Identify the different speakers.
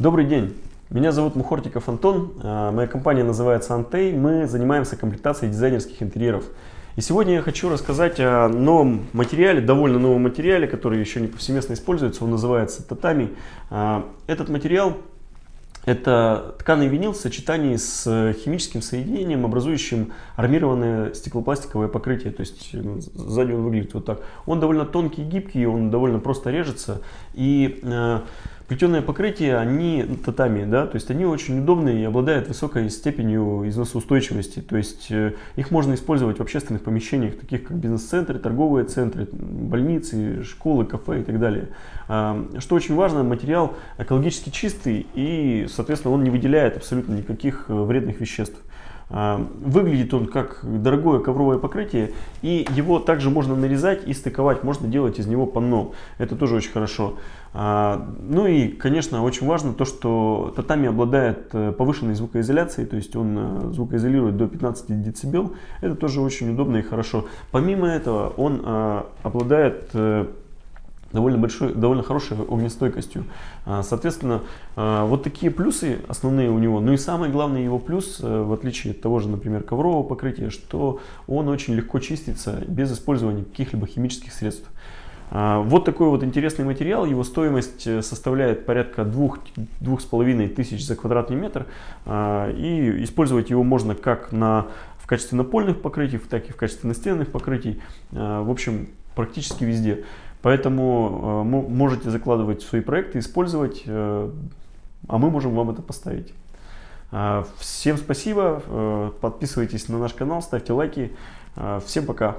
Speaker 1: Добрый день, меня зовут Мухортиков Антон, а, моя компания называется Антей, мы занимаемся комплектацией дизайнерских интерьеров. И сегодня я хочу рассказать о новом материале, довольно новом материале, который еще не повсеместно используется, он называется татами. А, этот материал это тканый винил в сочетании с химическим соединением, образующим армированное стеклопластиковое покрытие. То есть сзади он выглядит вот так. Он довольно тонкий и гибкий, он довольно просто режется. И э, Плетеное покрытие, они татами, да, то есть они очень удобные и обладают высокой степенью износоустойчивости. То есть э, их можно использовать в общественных помещениях, таких как бизнес-центры, торговые центры, больницы, школы, кафе и так далее. А, что очень важно, материал экологически чистый и, соответственно, он не выделяет абсолютно никаких э, вредных веществ. А, выглядит он как дорогое ковровое покрытие, и его также можно нарезать и стыковать, можно делать из него панно. Это тоже очень хорошо. А, ну и, конечно, очень важно то, что татами обладает э, повышенной звукоизоляцией, то есть он э, звукоизолирует до 15 дБ. Это тоже очень удобно и хорошо. Помимо этого, он э, обладает довольно большой, довольно хорошей огнестойкостью. А, соответственно, а, вот такие плюсы основные у него. Ну и самый главный его плюс, э, в отличие от того же, например, коврового покрытия, что он очень легко чистится без использования каких-либо химических средств. А, вот такой вот интересный материал, его стоимость э, составляет порядка 2-2,5 тысяч за квадратный метр. И использовать его можно как на, в качестве напольных покрытий, так и в качестве настенных покрытий. В общем, практически везде. Поэтому э, можете закладывать свои проекты, использовать, э, а мы можем вам это поставить. Э, всем спасибо, подписывайтесь на наш канал, ставьте лайки. Всем пока!